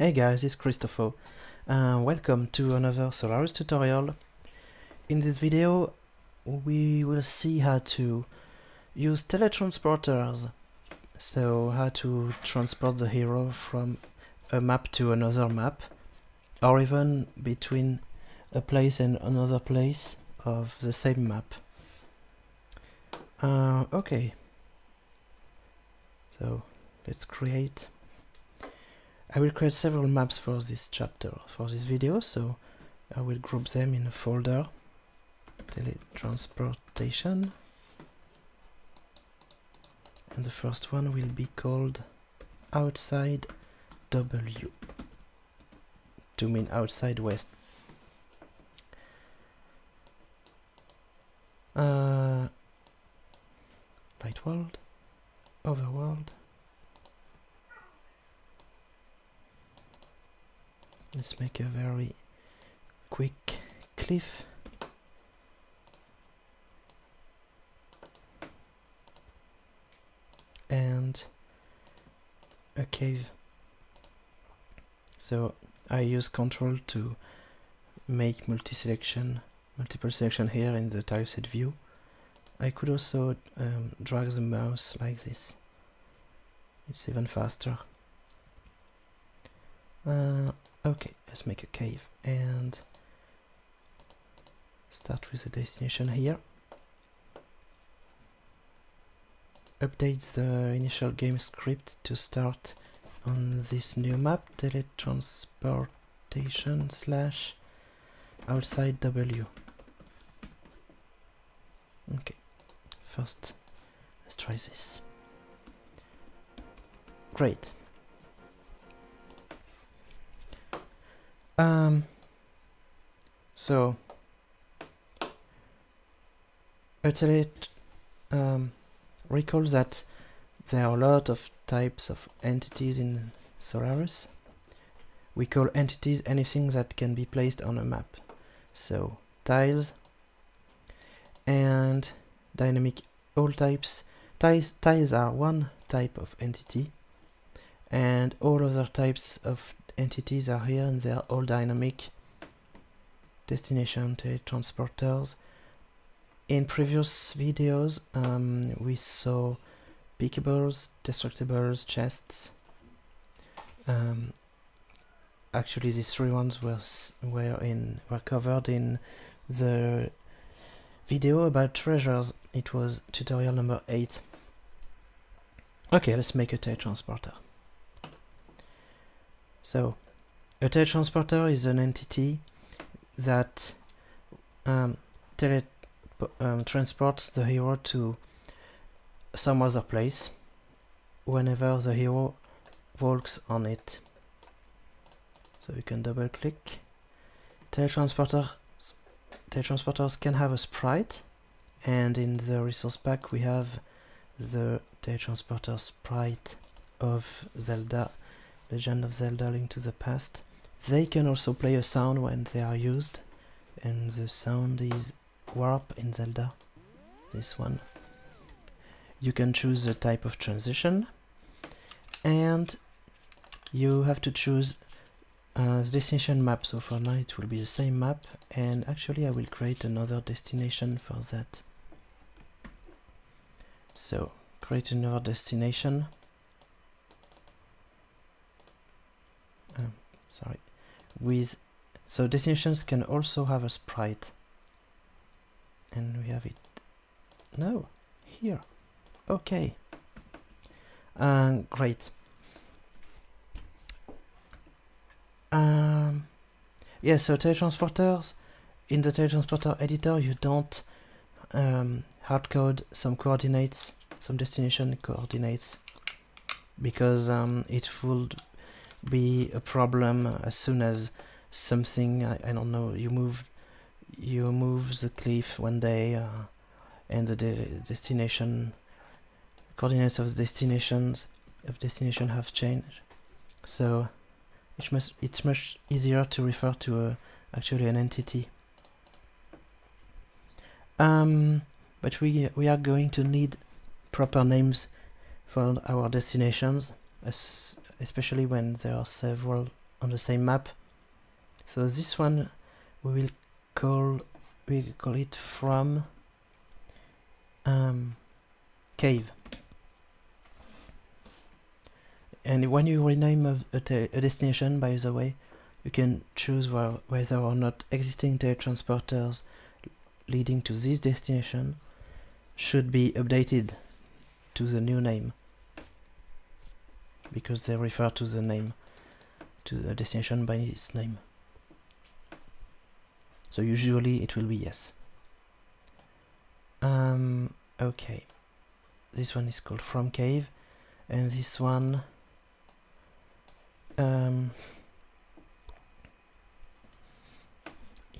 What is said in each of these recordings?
Hey guys, it's Christopho. Uh, welcome to another Solarus tutorial. In this video we will see how to use teletransporters. So how to transport the hero from a map to another map or even between a place and another place of the same map. Uh, okay, so let's create I will create several maps for this chapter, for this video, so I will group them in a folder, teletransportation, and the first one will be called outside W, to mean outside west. Uh, light world, overworld, let's make a very quick cliff. And a cave. So I use control to make multi-selection multiple selection here in the tileset view. I could also um, drag the mouse like this. It's even faster uh, Okay, let's make a cave and start with the destination here. Update the initial game script to start on this new map, teletransportation slash outside W. Okay, first let's try this. Great. Um, so, actually, um, recall that there are a lot of types of entities in Solarus. We call entities anything that can be placed on a map. So, tiles and dynamic all types. Tiles, tiles are one type of entity and all other types of entities are here and they are all dynamic destination transporters. In previous videos um, we saw pickables, destructibles, chests. Um, actually these three ones were, were, in, were covered in the video about treasures. It was tutorial number 8 okay let's make a teletransporter so, a teletransporter is an entity that um, tele um, transports the hero to some other place whenever the hero walks on it. So we can double click. Teletransporter teletransporters can have a sprite and in the resource pack we have the teletransporter sprite of Zelda Legend of Zelda Link to the Past. They can also play a sound when they are used, and the sound is Warp in Zelda, this one. You can choose the type of transition, and you have to choose uh, the destination map. So for now it will be the same map, and actually I will create another destination for that. So create another destination sorry. With so destinations can also have a sprite. And we have it. No here. Okay. Um, great. Um, yeah so teletransporters. In the teletransporter editor you don't um, hardcode some coordinates some destination coordinates. Because um, it would be a problem as soon as something I, I don't know you move you move the cliff one day uh, and the de destination coordinates of the destinations of destination have changed. So it's much it's much easier to refer to a, actually an entity. Um, but we we are going to need proper names for our destinations as especially when there are several on the same map. So this one we will call we call it from um, cave. And when you rename a, a, a, destination, by the way, you can choose whether or not existing teletransporters leading to this destination should be updated to the new name because they refer to the name to the destination by its name. So usually it will be yes. Um, okay. This one is called from cave and this one um,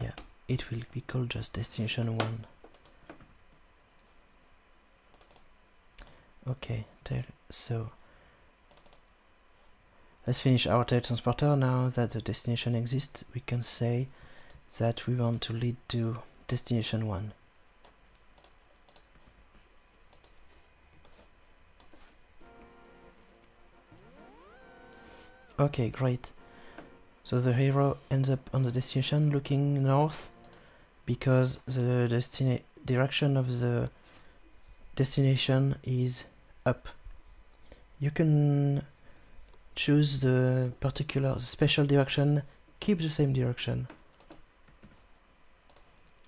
yeah it will be called just destination one. Okay so let's finish our teletransporter now that the destination exists we can say that we want to lead to destination 1 okay great. So the hero ends up on the destination looking north because the direction of the destination is up. You can choose the particular the special direction, keep the same direction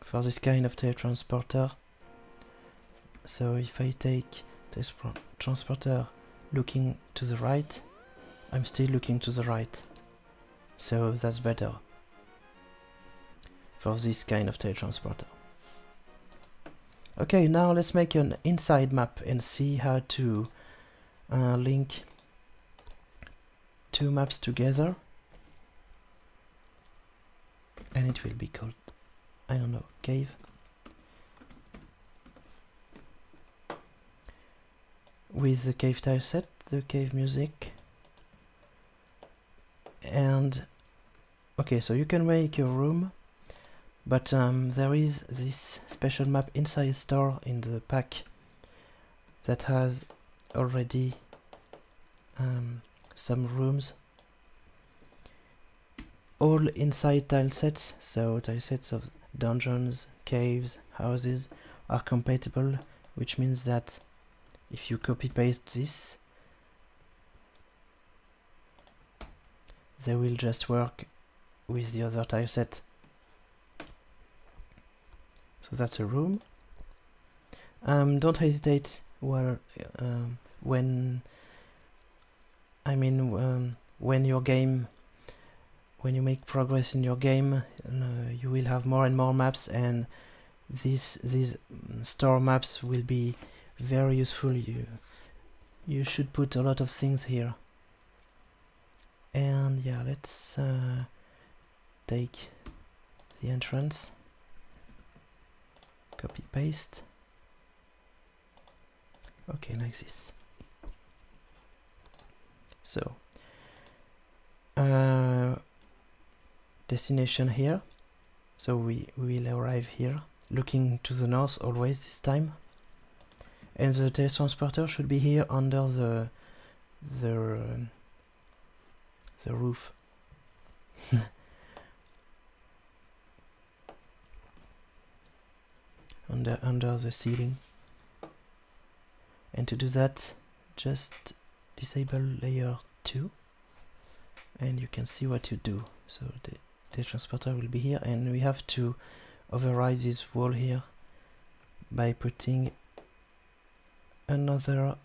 for this kind of teletransporter. So if I take this transporter looking to the right, I'm still looking to the right. So that's better for this kind of teletransporter. Okay, now let's make an inside map and see how to uh, link two maps together. And it will be called, I don't know, cave. With the cave tile set, the cave music. And, okay, so you can make a room but um, there is this special map inside store in the pack that has already um, some rooms all inside tile sets so tile sets of dungeons caves houses are compatible which means that if you copy paste this they will just work with the other tile set so that's a room. Um, don't hesitate well, um, when I mean um, when your game when you make progress in your game uh, you will have more and more maps and these these store maps will be very useful. You you should put a lot of things here. And yeah let's uh, take the entrance. Copy paste okay like this so uh, destination here. So we will arrive here looking to the north always this time. And the teletransporter should be here under the the the roof. Under under the ceiling. And to do that just disable layer 2 and you can see what you do. So the, the transporter will be here and we have to override this wall here by putting another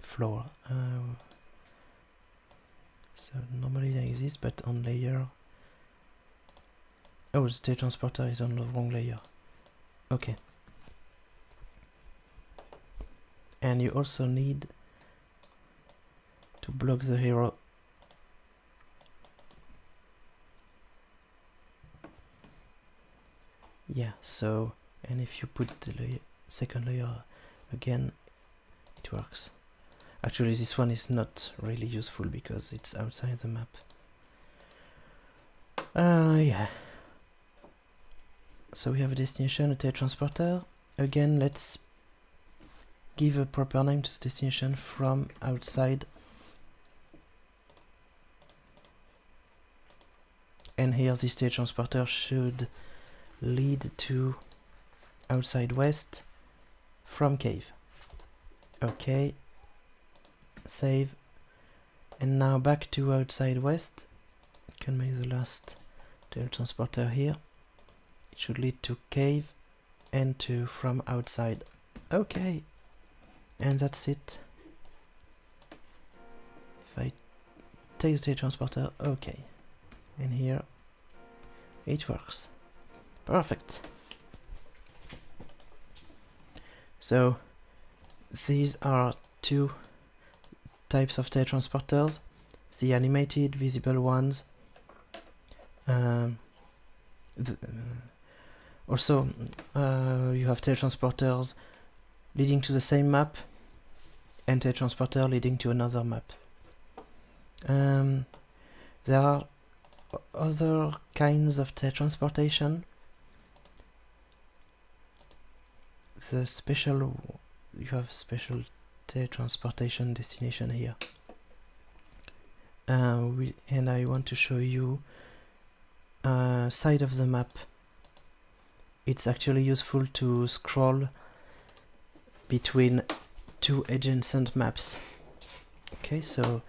floor uh, so normally like this but on layer oh the transporter is on the wrong layer. Okay. And you also need to block the hero yeah so and if you put the layer, second layer again it works actually this one is not really useful because it's outside the map uh yeah so we have a destination, a teletransporter. Again, let's give a proper name to the destination from outside. And here the state transporter should lead to outside west from cave. Okay save. And now back to outside west. Can make the last teletransporter here. It should lead to cave and to from outside. Okay and that's it. If I take the transporter okay and here. It works. Perfect. So these are two types of teletransporters the animated visible ones um, uh, also uh, you have teletransporters leading to the same map and teletransporter leading to another map. Um, there are other kinds of teletransportation the special you have special teletransportation destination here. Uh, we, and I want to show you uh, side of the map. It's actually useful to scroll between two adjacent maps. Okay so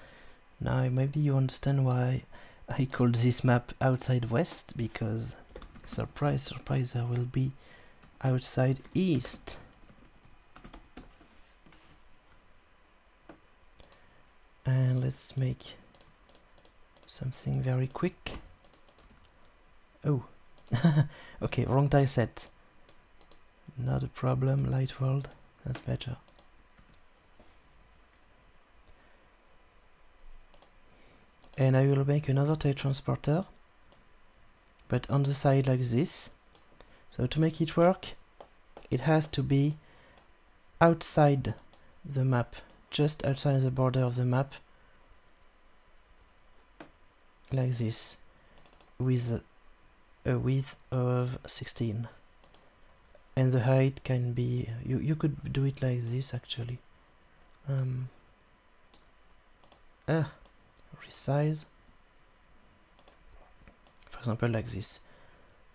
now maybe you understand why I called this map outside west because surprise surprise I will be outside east. And let's make something very quick. Oh okay wrong tile set. Not a problem light world that's better and I will make another teletransporter but on the side like this. So to make it work it has to be outside the map just outside the border of the map like this with a width of 16 and the height can be you you could do it like this actually. Um uh, resize. For example like this.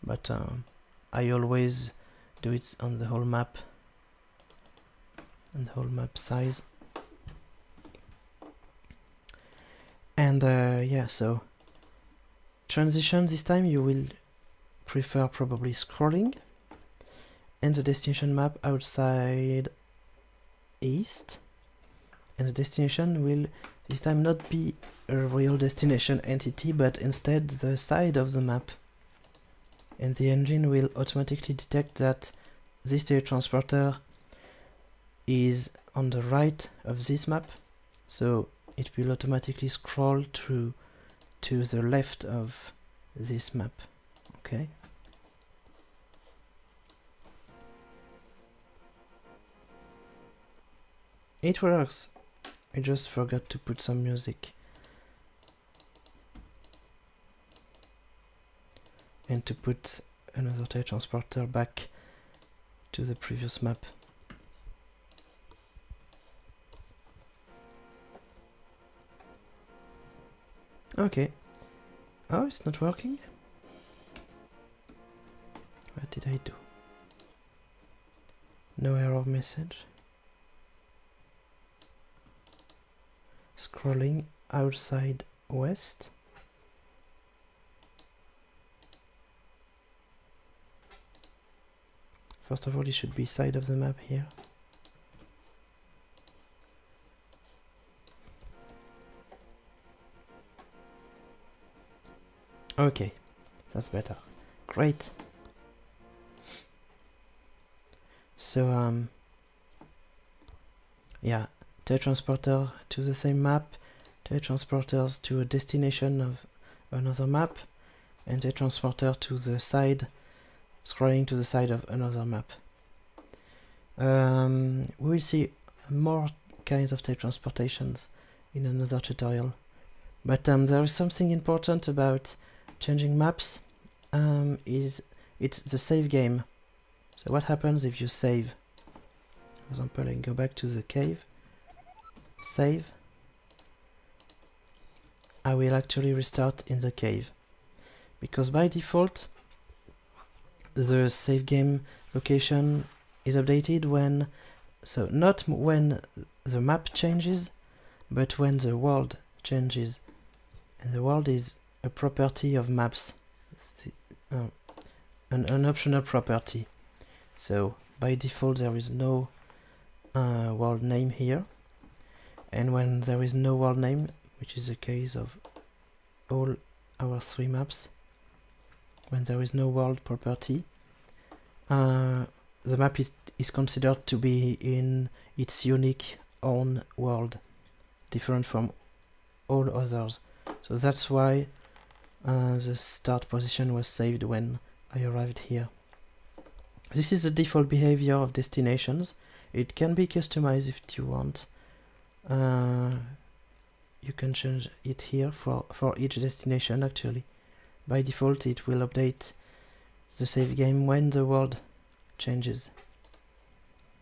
But um, I always do it on the whole map. And the whole map size. And uh, yeah so transition this time you will prefer probably scrolling. And the destination map outside east. And the destination will this time not be a real destination entity but instead the side of the map. And the engine will automatically detect that this teletransporter is on the right of this map. So it will automatically scroll through to the left of this map. Okay. It works. I just forgot to put some music and to put another teletransporter back to the previous map Okay. Oh, it's not working? What did I do? No error message. Scrolling outside west. First of all, it should be side of the map here. Okay, that's better. Great. So, um, yeah, teletransporter to the same map, teletransporters to a destination of another map, and teletransporter to the side, scrolling to the side of another map. Um, we will see more kinds of teletransportations in another tutorial. But um, there is something important about changing maps um, is it's the save game. So what happens if you save? For example, I go back to the cave, save. I will actually restart in the cave. because by default the save game location is updated when so not when the map changes but when the world changes. And the world is a property of maps. Uh, an, an optional property. So by default there is no uh, world name here. And when there is no world name which is the case of all our three maps when there is no world property. Uh, the map is, is considered to be in its unique own world different from all others. So that's why uh, the start position was saved when I arrived here. This is the default behavior of destinations. It can be customized if you want. Uh, you can change it here for, for each destination actually. By default it will update the save game when the world changes.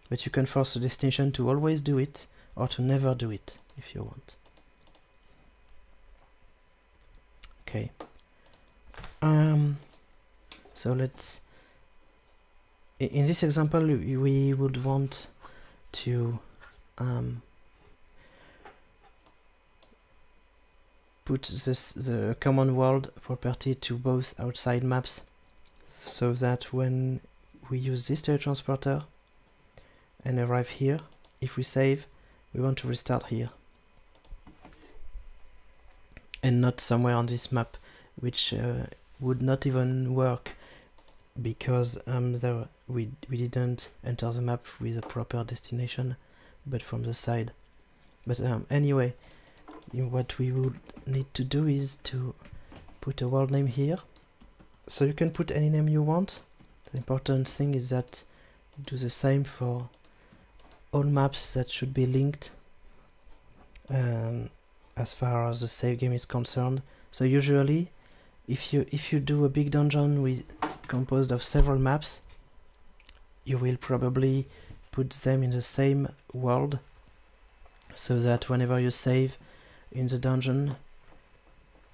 But you can force the destination to always do it or to never do it if you want. Okay. Um, so let's in this example we would want to um, put this the common world property to both outside maps so that when we use this teletransporter and arrive here if we save we want to restart here. And not somewhere on this map which uh, would not even work because um, there we, we didn't enter the map with a proper destination but from the side. But um, anyway what we would need to do is to put a world name here. So you can put any name you want. The important thing is that do the same for all maps that should be linked um, as far as the save game is concerned. So usually if you if you do a big dungeon with composed of several maps you will probably put them in the same world so that whenever you save in the dungeon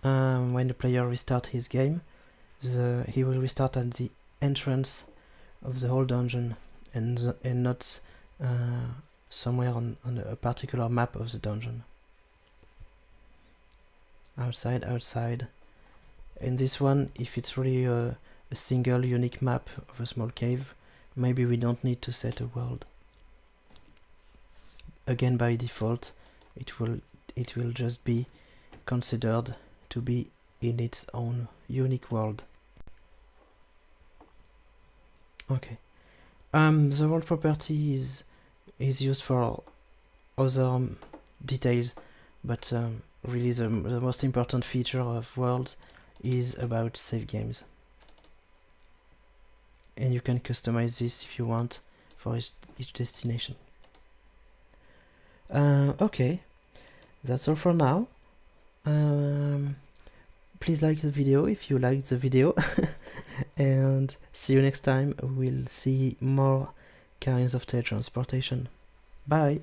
um, when the player restarts his game the he will restart at the entrance of the whole dungeon and and not uh, somewhere on, on a particular map of the dungeon. Outside outside. In this one if it's really a, a single unique map of a small cave maybe we don't need to set a world. Again by default it will it will just be considered to be in its own unique world. Okay. Um, the world property is is used for other um, details, but um, really the, the most important feature of worlds is about save games. And you can customize this if you want for each, each destination. Uh, okay, that's all for now. Um, please like the video if you liked the video. And see you next time. We'll see more kinds of teletransportation. Bye